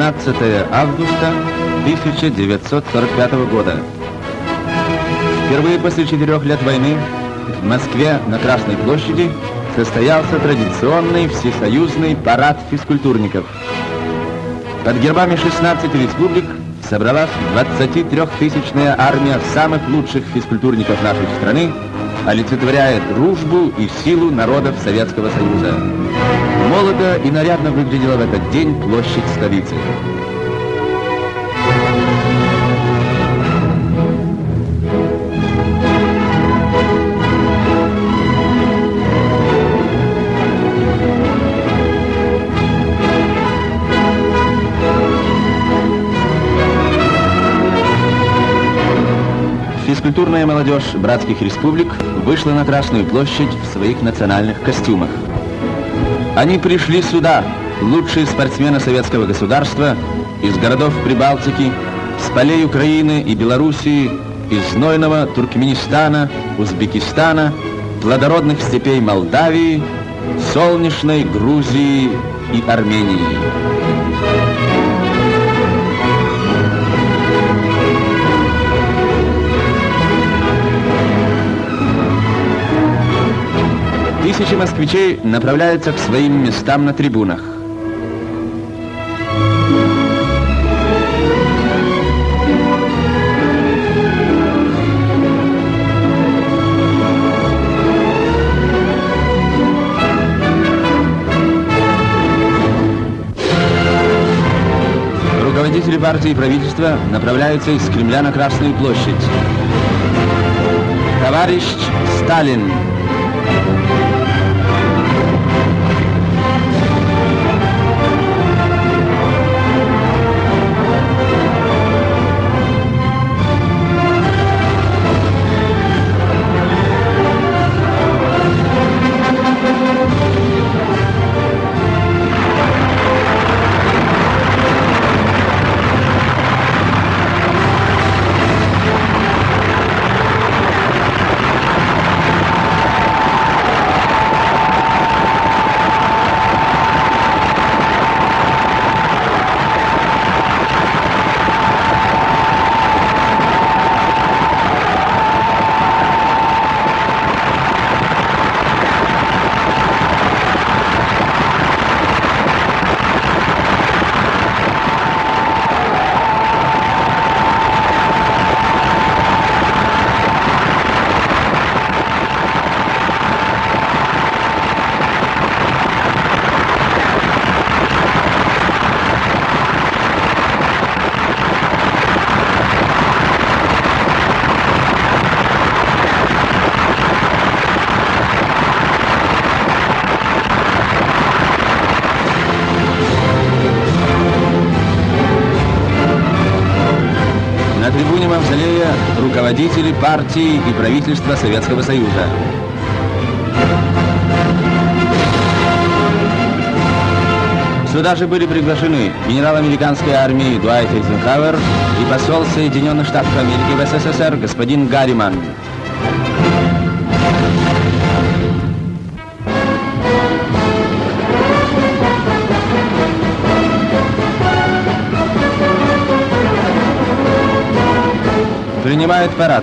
12 августа 1945 года. Впервые после четырех лет войны в Москве на Красной площади состоялся традиционный всесоюзный парад физкультурников. Под гербами 16 республик собралась 23-тысячная армия самых лучших физкультурников нашей страны, олицетворяя дружбу и силу народов Советского Союза. Молодо и нарядно выглядела в этот день площадь столицы. Физкультурная молодежь братских республик вышла на Красную площадь в своих национальных костюмах. Они пришли сюда, лучшие спортсмены советского государства, из городов Прибалтики, с полей Украины и Белоруссии, из знойного Туркменистана, Узбекистана, плодородных степей Молдавии, солнечной Грузии и Армении. 2000 москвичей направляются к своим местам на трибунах. Руководители партии и правительства направляются из Кремля на Красную площадь. Товарищ Сталин руководители партии и правительства Советского Союза. Сюда же были приглашены генерал американской армии Дуайт Эйзенхауэр и посол Соединенных Штатов Америки в СССР господин Гарриман. Принимает парад.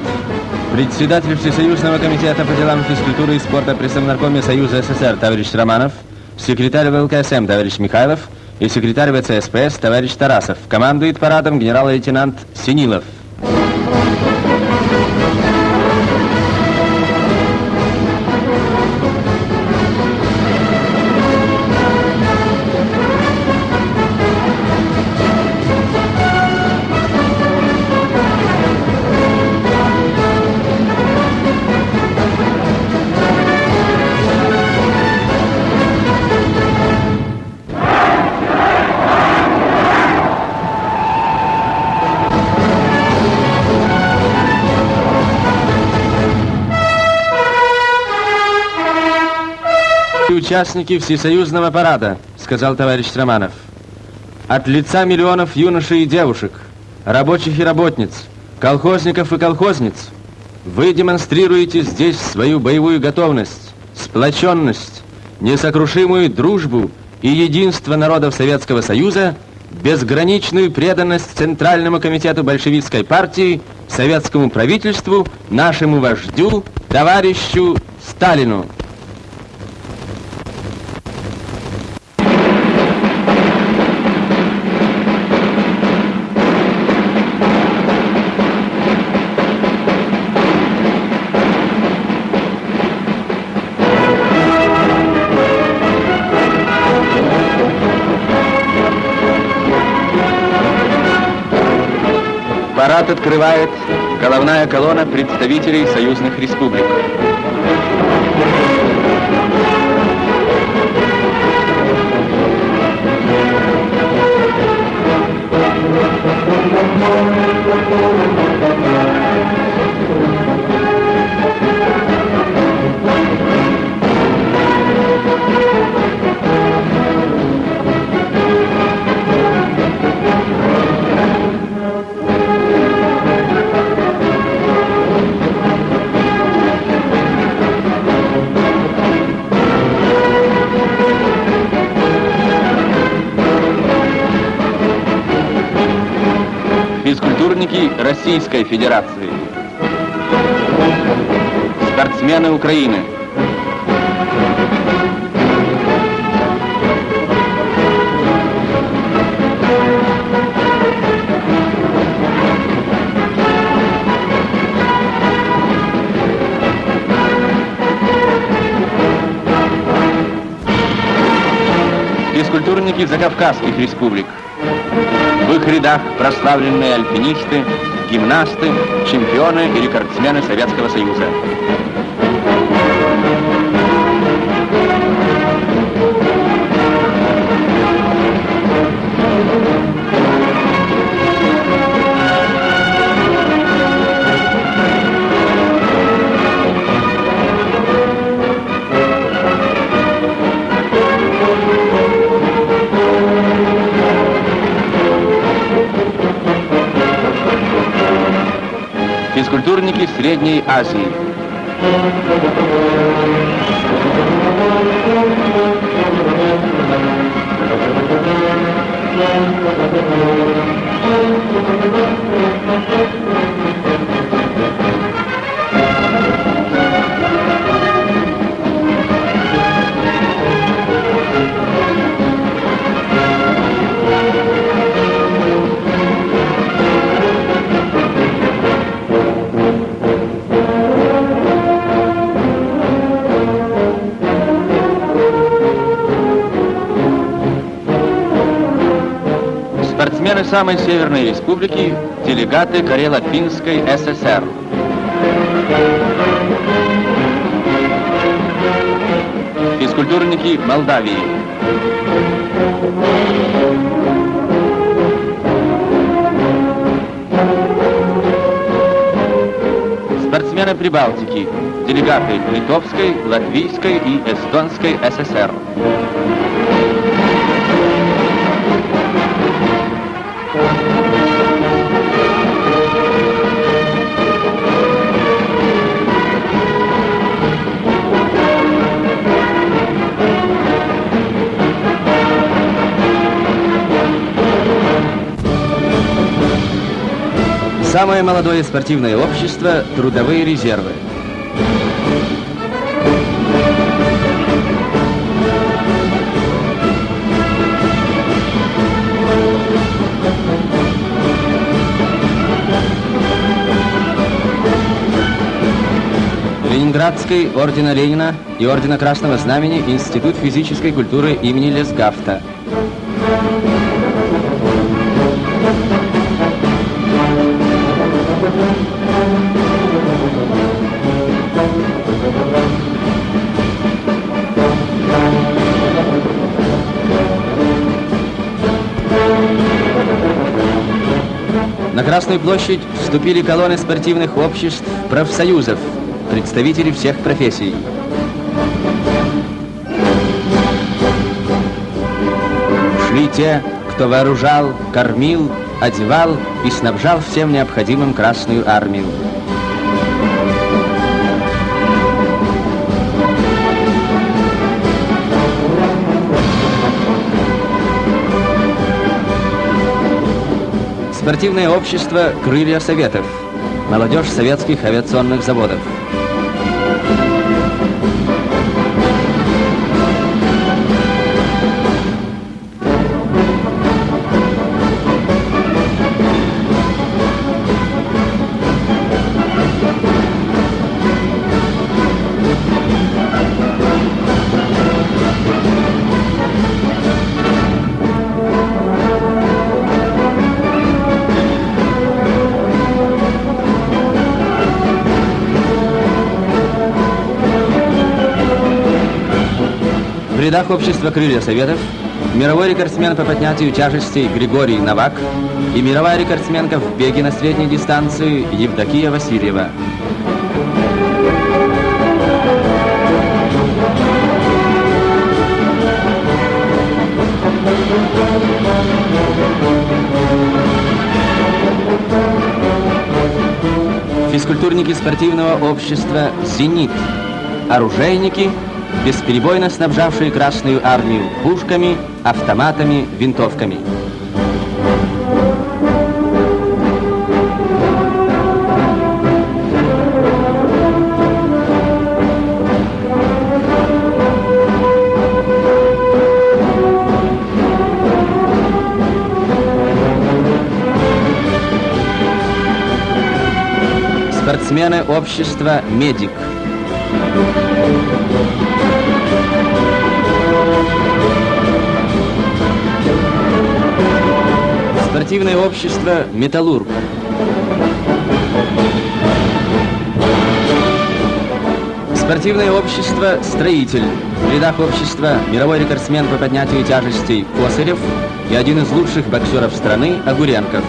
Председатель Всесоюзного комитета по делам физкультуры и спорта при Совнаркоме Союза СССР товарищ Романов, секретарь ВЛКСМ товарищ Михайлов и секретарь ВЦСПС товарищ Тарасов. Командует парадом генерал-лейтенант Синилов. Участники всесоюзного парада», — сказал товарищ Романов. «От лица миллионов юношей и девушек, рабочих и работниц, колхозников и колхозниц, вы демонстрируете здесь свою боевую готовность, сплоченность, несокрушимую дружбу и единство народов Советского Союза безграничную преданность Центральному комитету большевистской партии, советскому правительству, нашему вождю, товарищу Сталину. Открывает головная колонна представителей союзных республик. Физкультурники Российской Федерации, спортсмены Украины, физкультурники Закавказских республик, в их рядах прославленные альпинисты, гимнасты, чемпионы и рекордсмены Советского Союза. Средней Азии. Спортсмены самой северной республики, делегаты Карело-Финской ССР. Физкультурники Молдавии. Спортсмены Прибалтики, делегаты Литовской, Латвийской и Эстонской ССР. Самое молодое спортивное общество – трудовые резервы. Ленинградской Ордена Ленина и Ордена Красного Знамени Институт физической культуры имени Лесгафта. Красную площадь вступили колонны спортивных обществ, профсоюзов, представители всех профессий. Шли те, кто вооружал, кормил, одевал и снабжал всем необходимым Красную армию. Спортивное общество «Крылья Советов». Молодежь советских авиационных заводов. Рядах общества «Крылья Советов» мировой рекордсмен по поднятию тяжестей Григорий Новак и мировая рекордсменка в беге на средней дистанции Евдокия Васильева. Физкультурники спортивного общества «Зенит», оружейники – бесперебойно снабжавшие Красную Армию пушками, автоматами, винтовками. Спортсмены общества «Медик». Спортивное общество «Металлург». Спортивное общество «Строитель». В рядах общества мировой рекордсмен по поднятию тяжестей Косарев и один из лучших боксеров страны Огуренков.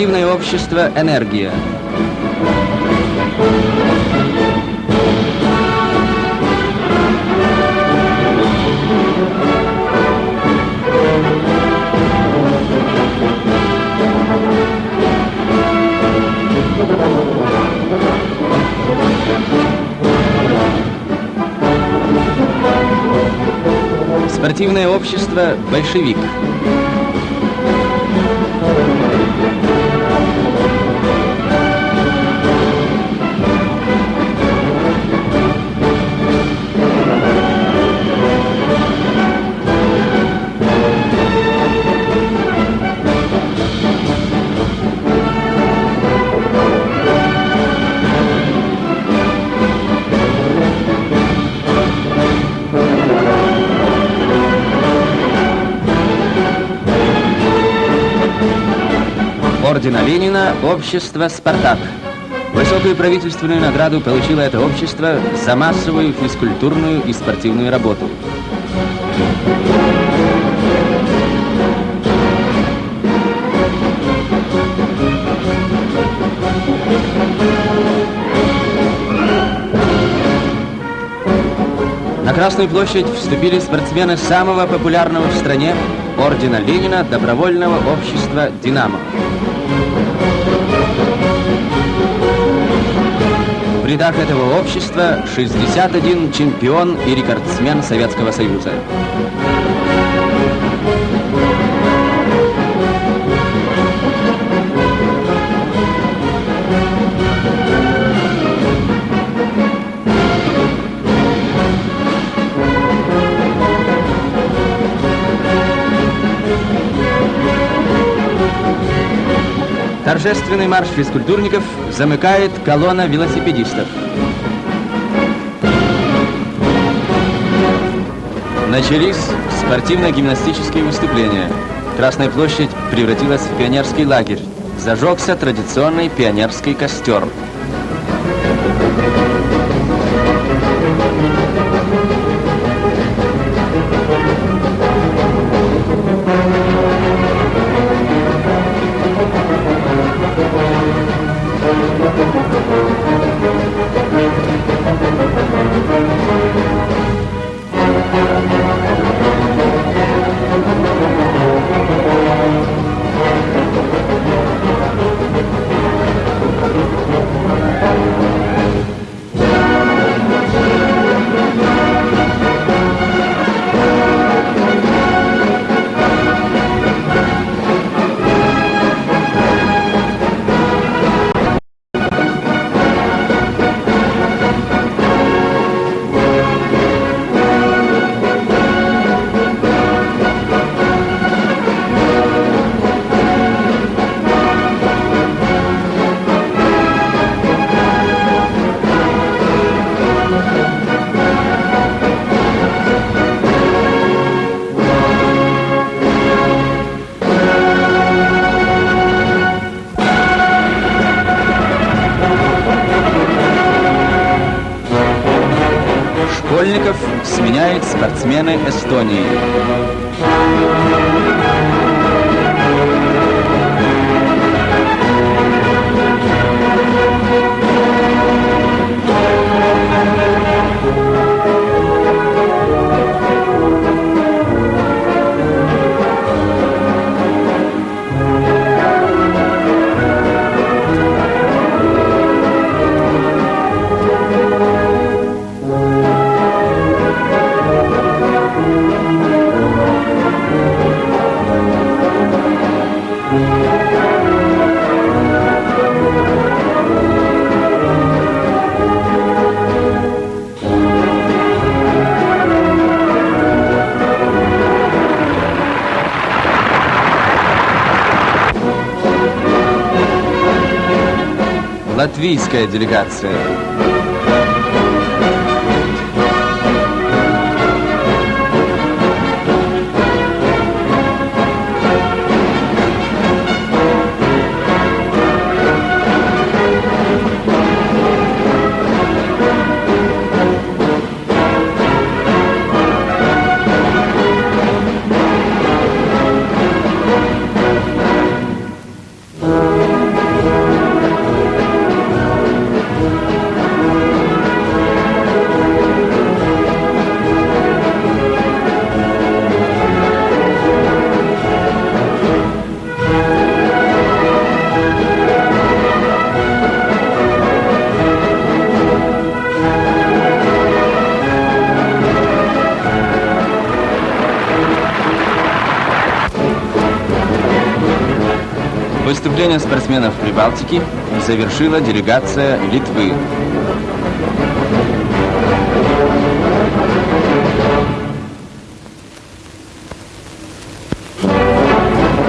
Спортивное общество «Энергия». Спортивное общество «Большевик». Ордена Ленина общество «Спартак». Высокую правительственную награду получило это общество за массовую физкультурную и спортивную работу. На Красную площадь вступили спортсмены самого популярного в стране ордена Ленина добровольного общества «Динамо». Рядах этого общества 61 чемпион и рекордсмен Советского Союза. Торжественный марш физкультурников замыкает колонна велосипедистов. Начались спортивно-гимнастические выступления. Красная площадь превратилась в пионерский лагерь. Зажегся традиционный пионерский костер. Школьников сменяют спортсмены Эстонии. Латвийская делегация. Выступление спортсменов Прибалтики завершила делегация Литвы.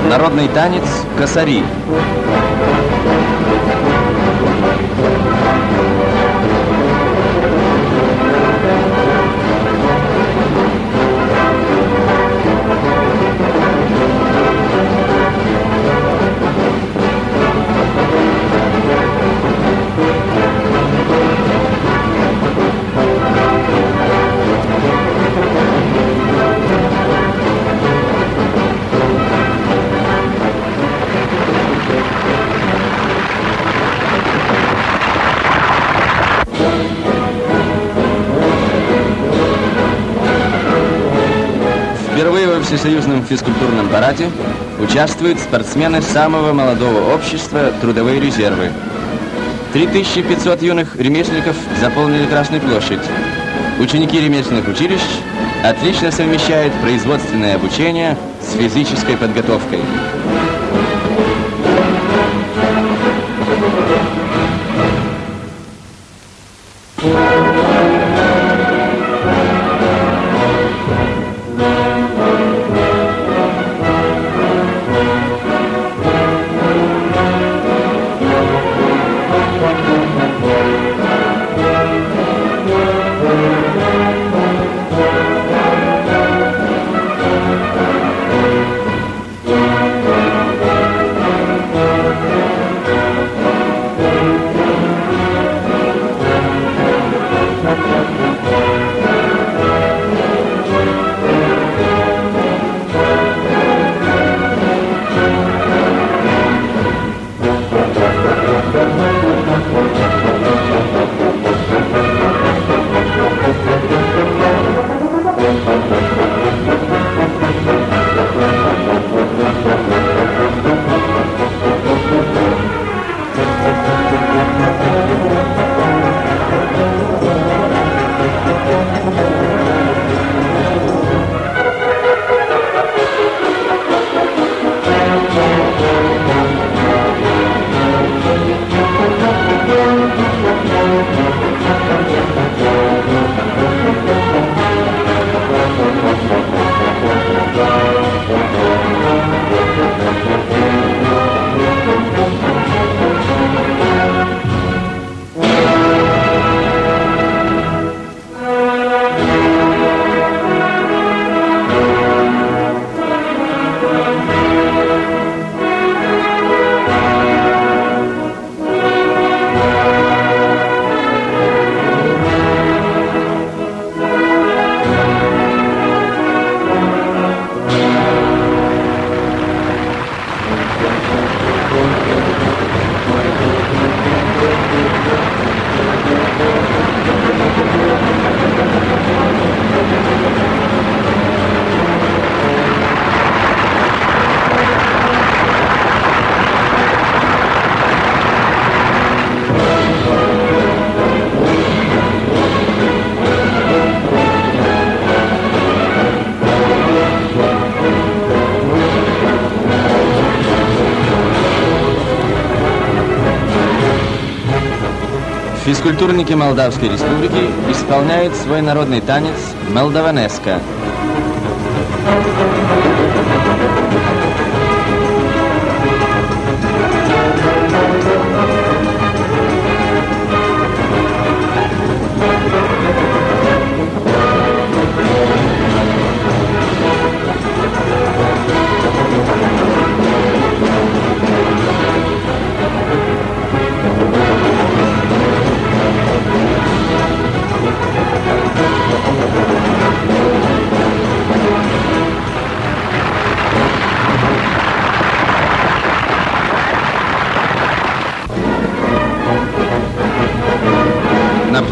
Народный танец «Косари». Всесоюзном физкультурном параде участвуют спортсмены самого молодого общества «Трудовые резервы». 3500 юных ремесленников заполнили Красную площадь. Ученики ремесленных училищ отлично совмещают производственное обучение с физической подготовкой. Физкультурники Молдавской Республики исполняют свой народный танец «Молдаванеска». На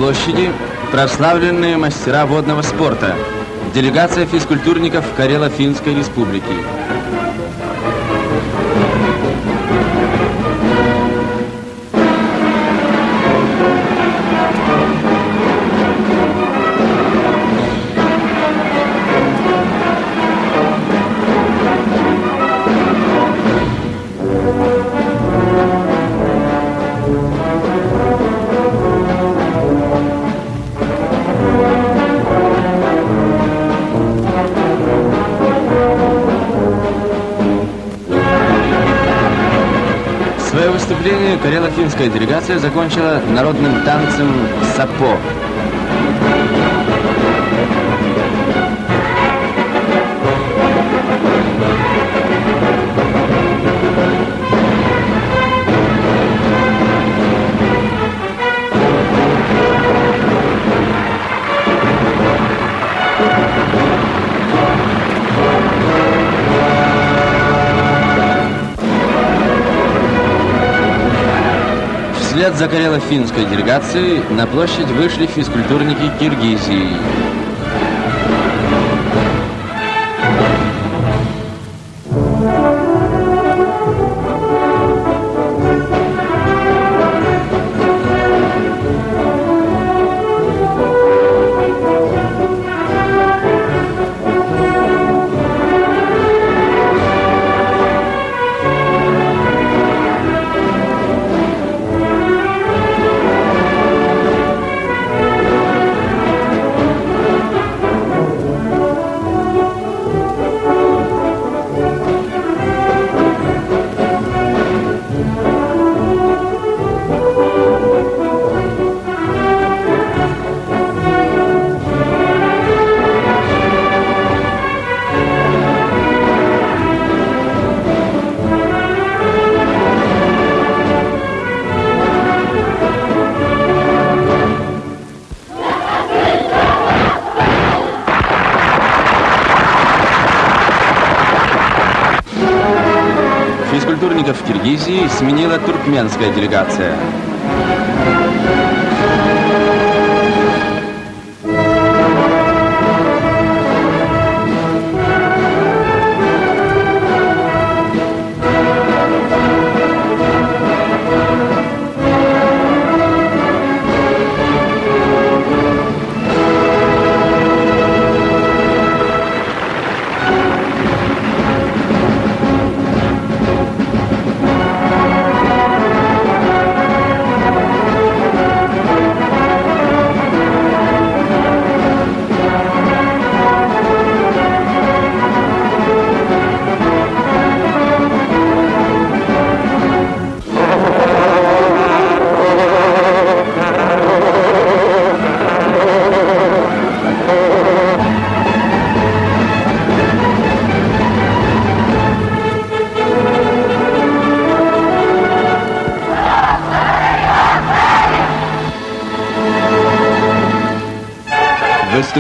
площади прославленные мастера водного спорта. Делегация физкультурников Карело-Финской Республики. Карело-финская делегация закончила народным танцем «Сапо». Вслед за карело-финской делегацией на площадь вышли физкультурники Киргизии. Туркменская делегация.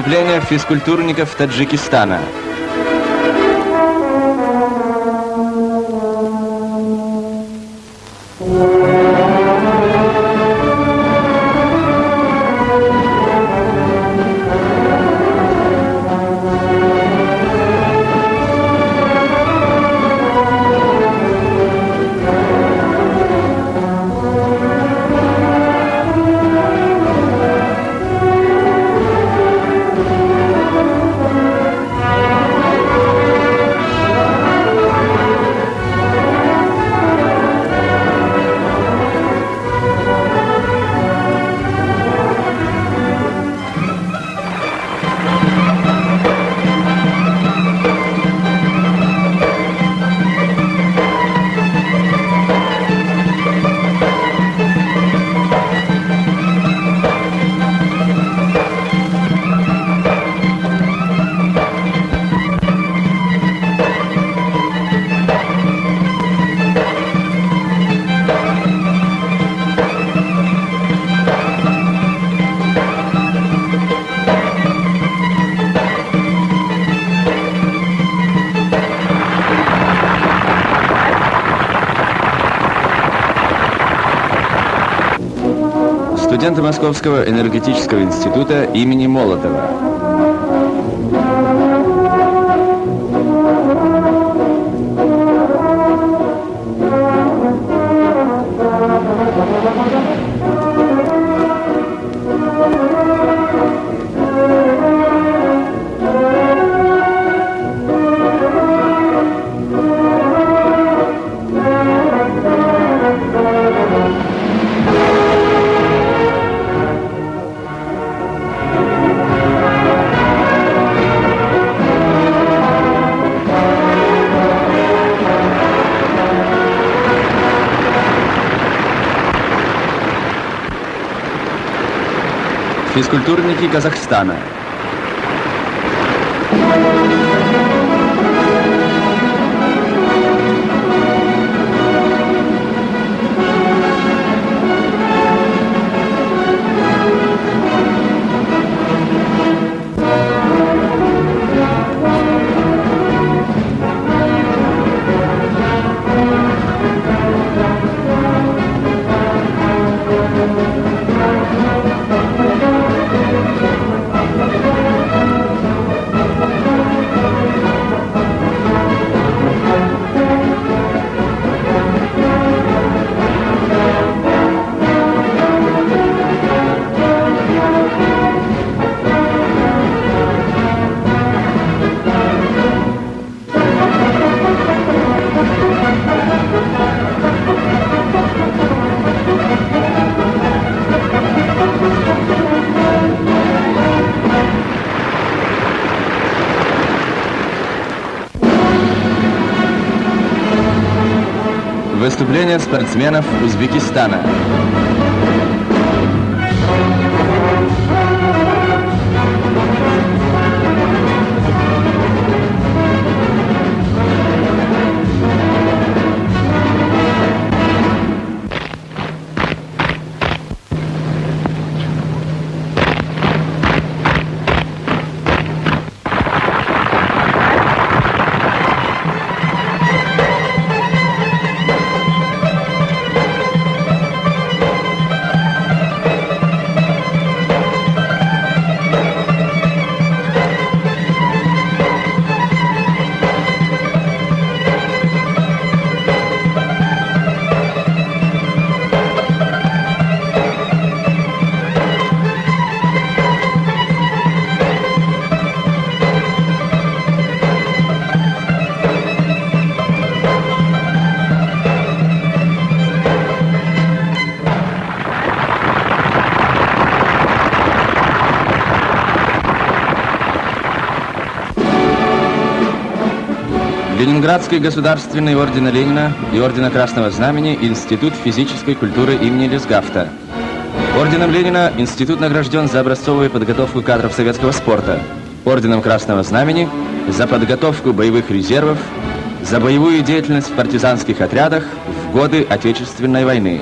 Выступление физкультурников Таджикистана. Московского энергетического института имени Молотова. Физкультурники Казахстана. Выступление спортсменов Узбекистана. Ленинградский государственный ордена Ленина и ордена Красного Знамени Институт физической культуры имени Лесгафта. Орденом Ленина институт награжден за образцовую подготовку кадров советского спорта. Орденом Красного Знамени за подготовку боевых резервов, за боевую деятельность в партизанских отрядах в годы Отечественной войны.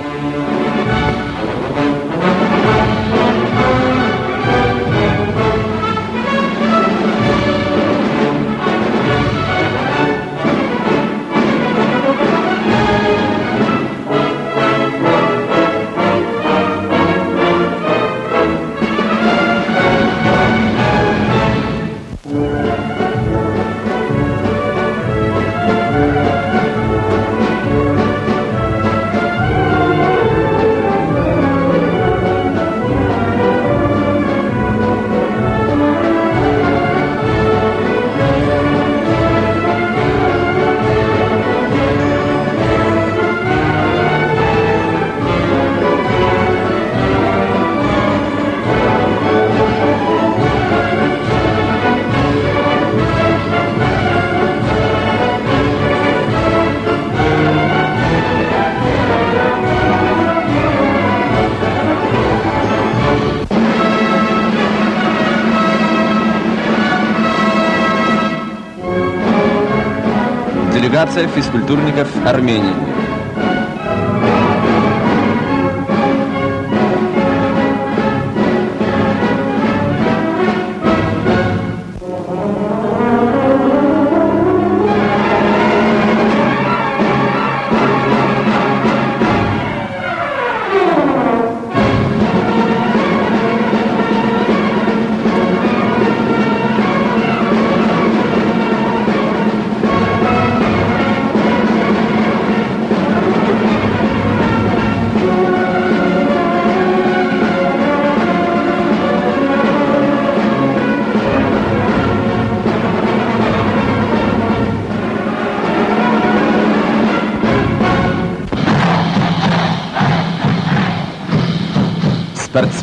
Делегация физкультурников Армении.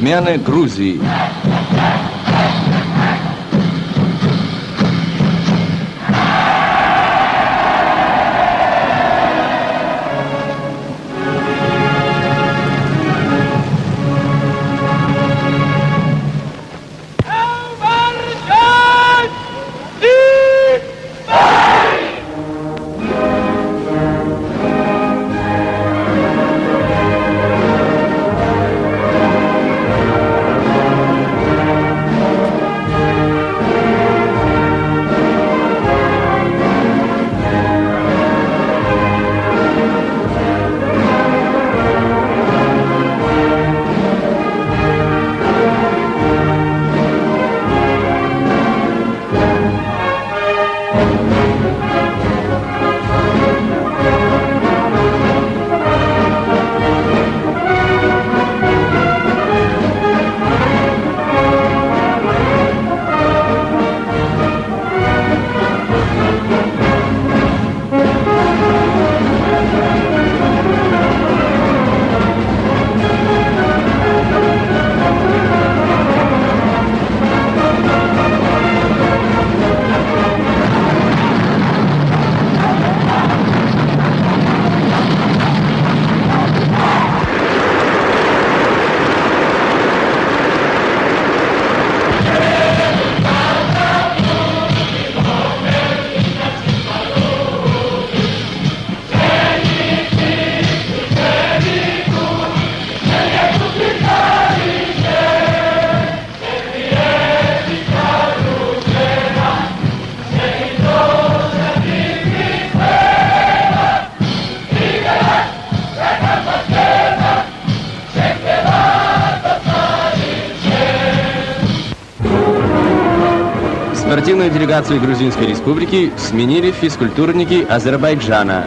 Спортсмены Грузии. Делегацию Грузинской республики сменили физкультурники Азербайджана.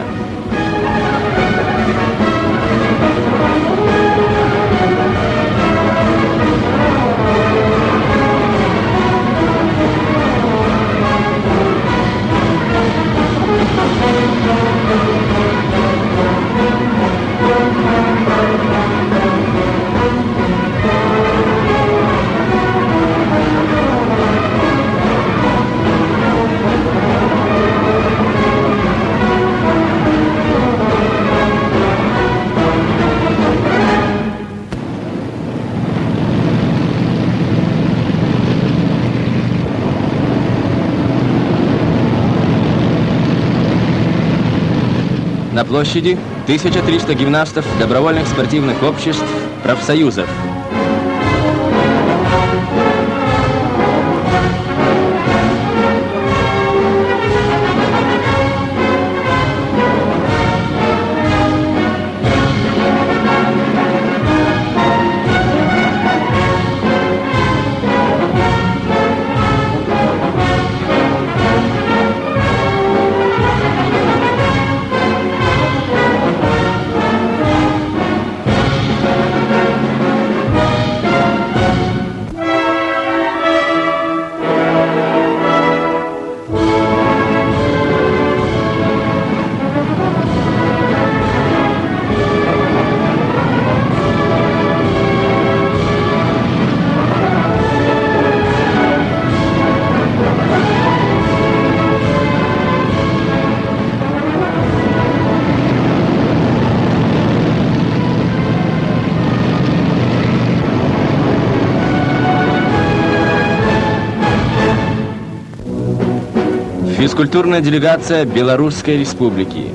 На площади 1300 гимнастов добровольных спортивных обществ, профсоюзов. Физкультурная делегация Белорусской Республики.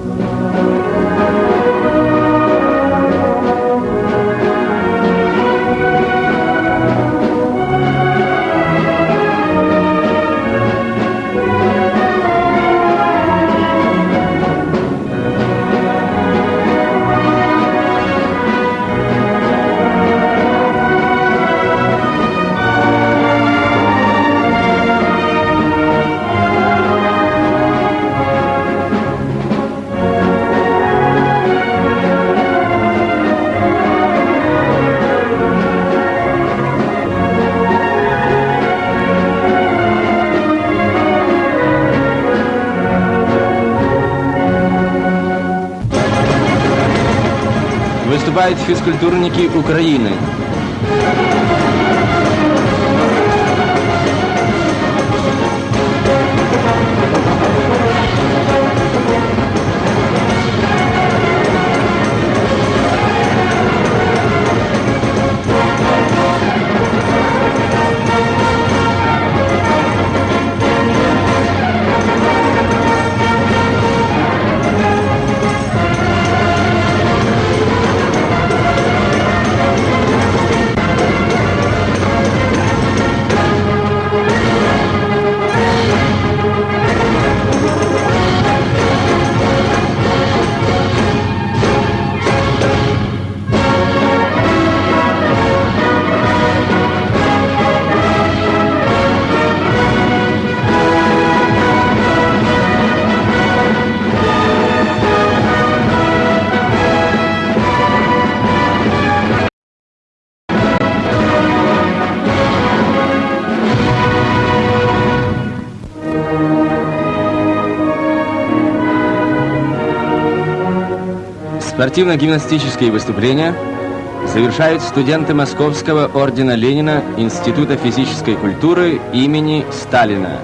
Физкультурники Украины. Спортивно-гимнастические выступления завершают студенты Московского ордена Ленина Института физической культуры имени Сталина.